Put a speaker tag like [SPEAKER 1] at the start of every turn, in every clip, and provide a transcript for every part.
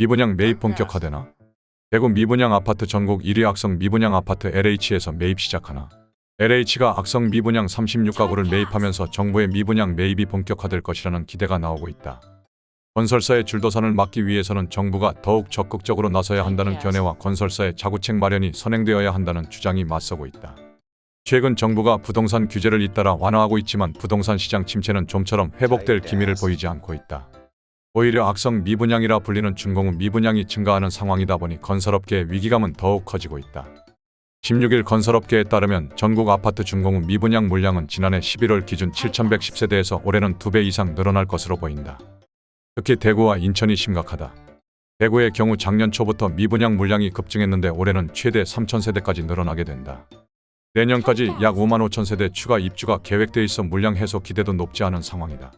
[SPEAKER 1] 미분양 매입 본격화되나? 대구 미분양 아파트 전국 1위 악성 미분양 아파트 LH에서 매입 시작하나? LH가 악성 미분양 36가구를 매입하면서 정부의 미분양 매입이 본격화될 것이라는 기대가 나오고 있다. 건설사의 줄도산을 막기 위해서는 정부가 더욱 적극적으로 나서야 한다는 견해와 건설사의 자구책 마련이 선행되어야 한다는 주장이 맞서고 있다. 최근 정부가 부동산 규제를 잇따라 완화하고 있지만 부동산 시장 침체는 좀처럼 회복될 기미를 보이지 않고 있다. 오히려 악성 미분양이라 불리는 준공후 미분양이 증가하는 상황이다 보니 건설업계의 위기감은 더욱 커지고 있다. 16일 건설업계에 따르면 전국 아파트 준공후 미분양 물량은 지난해 11월 기준 7,110세대에서 올해는 2배 이상 늘어날 것으로 보인다. 특히 대구와 인천이 심각하다. 대구의 경우 작년 초부터 미분양 물량이 급증했는데 올해는 최대 3,000세대까지 늘어나게 된다. 내년까지 약 5만 5천 세대 추가 입주가 계획돼 있어 물량 해소 기대도 높지 않은 상황이다.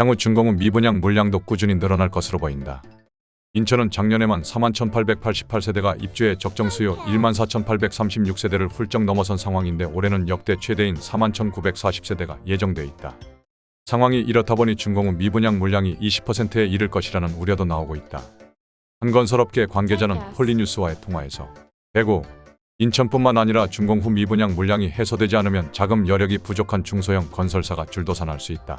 [SPEAKER 1] 향후 준공후 미분양 물량도 꾸준히 늘어날 것으로 보인다. 인천은 작년에만 4만 1,888세대가 입주해 적정 수요 1만 4,836세대를 훌쩍 넘어선 상황인데 올해는 역대 최대인 4만 1,940세대가 예정돼 있다. 상황이 이렇다 보니 준공후 미분양 물량이 20%에 이를 것이라는 우려도 나오고 있다. 한 건설업계 관계자는 폴리뉴스와의 통화에서 대구, 인천뿐만 아니라 준공 후 미분양 물량이 해소되지 않으면 자금 여력이 부족한 중소형 건설사가 줄도산할 수 있다.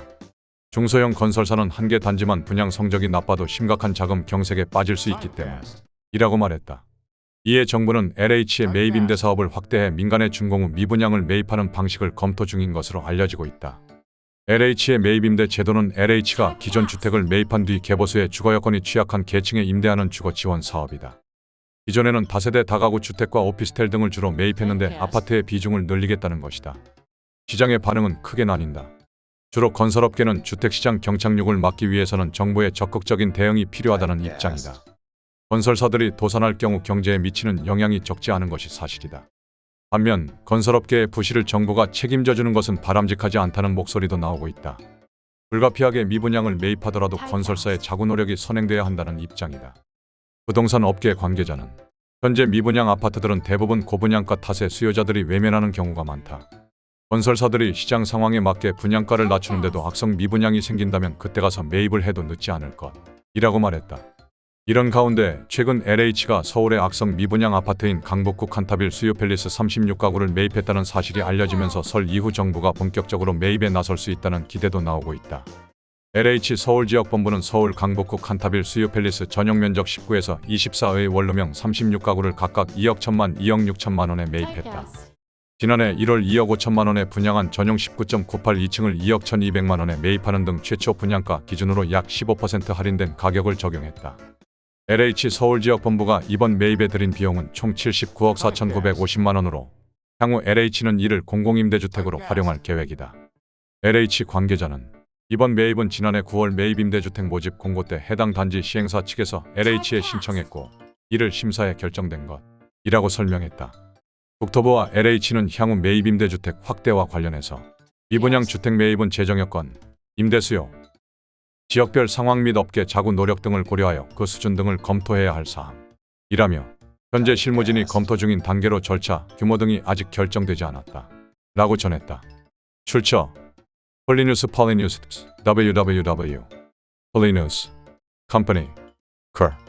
[SPEAKER 1] 중소형 건설사는 한 개 단지만 분양 성적이 나빠도 심각한 자금 경색에 빠질 수 있기 때문에 이라고 말했다. 이에 정부는 LH의 매입 임대 사업을 확대해 민간의 준공 후 미분양을 매입하는 방식을 검토 중인 것으로 알려지고 있다. LH의 매입 임대 제도는 LH가 기존 주택을 매입한 뒤 개보수의 주거 여건이 취약한 계층에 임대하는 주거 지원 사업이다. 기존에는 다세대 다가구 주택과 오피스텔 등을 주로 매입했는데 아파트의 비중을 늘리겠다는 것이다. 시장의 반응은 크게 나뉜다. 주로 건설업계는 주택시장 경착륙을 막기 위해서는 정부의 적극적인 대응이 필요하다는 입장이다. 건설사들이 도산할 경우 경제에 미치는 영향이 적지 않은 것이 사실이다. 반면 건설업계의 부실을 정부가 책임져 주는 것은 바람직하지 않다는 목소리도 나오고 있다. 불가피하게 미분양을 매입하더라도 건설사의 자구 노력이 선행돼야 한다는 입장이다. 부동산 업계 관계자는 현재 미분양 아파트들은 대부분 고분양가 탓에 수요자들이 외면하는 경우가 많다. 건설사들이 시장 상황에 맞게 분양가를 낮추는데도 악성 미분양이 생긴다면 그때 가서 매입을 해도 늦지 않을 것. 이라고 말했다. 이런 가운데 최근 LH가 서울의 악성 미분양 아파트인 강북구 칸타빌 수요 팰리스 36가구를 매입했다는 사실이 알려지면서 설 이후 정부가 본격적으로 매입에 나설 수 있다는 기대도 나오고 있다. LH 서울지역본부는 서울 강북구 칸타빌 수요 팰리스 전용 면적 19에서 24의 원룸형 36가구를 각각 2억 1천만 2억 6천만 원에 매입했다. 지난해 1월 2억 5천만 원에 분양한 전용 19.98 2층을 2억 1,200만 원에 매입하는 등 최초 분양가 기준으로 약 15% 할인된 가격을 적용했다. LH 서울지역본부가 이번 매입에 들인 비용은 총 79억 4,950만 원으로 향후 LH는 이를 공공임대주택으로 활용할 계획이다. LH 관계자는 이번 매입은 지난해 9월 매입임대주택 모집 공고 때 해당 단지 시행사 측에서 LH에 신청했고 이를 심사해 결정된 것이라고 설명했다. 국토부와 LH는 향후 매입 임대주택 확대와 관련해서 미분양 주택 매입은 재정 여건, 임대 수요, 지역별 상황 및 업계 자구 노력 등을 고려하여 그 수준 등을 검토해야 할 사항이라며 현재 실무진이 검토 중인 단계로 절차, 규모 등이 아직 결정되지 않았다. 라고 전했다. 출처 폴리뉴스 폴리뉴스 www 폴리뉴스 컴퍼니 컬